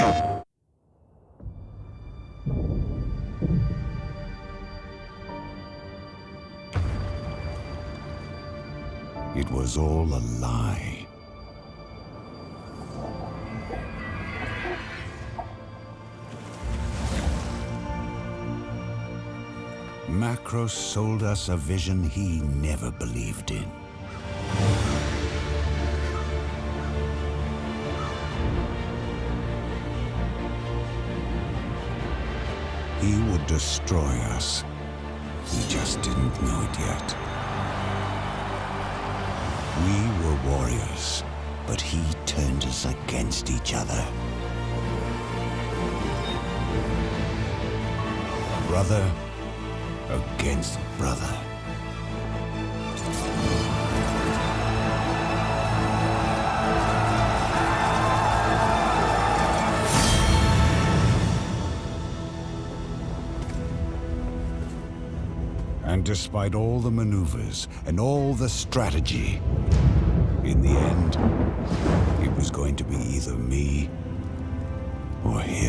It was all a lie. Macros sold us a vision he never believed in. He would destroy us. He just didn't know it yet. We were warriors, but he turned us against each other. Brother against brother. And despite all the maneuvers and all the strategy, in the end, it was going to be either me or him.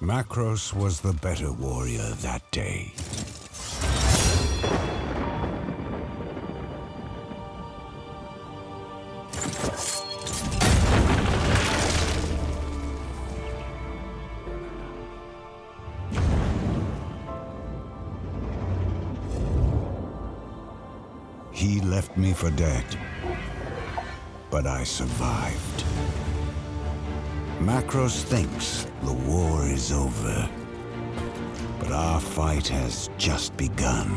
Macros was the better warrior that day. He left me for dead, but I survived. Macros thinks the war is over, but our fight has just begun.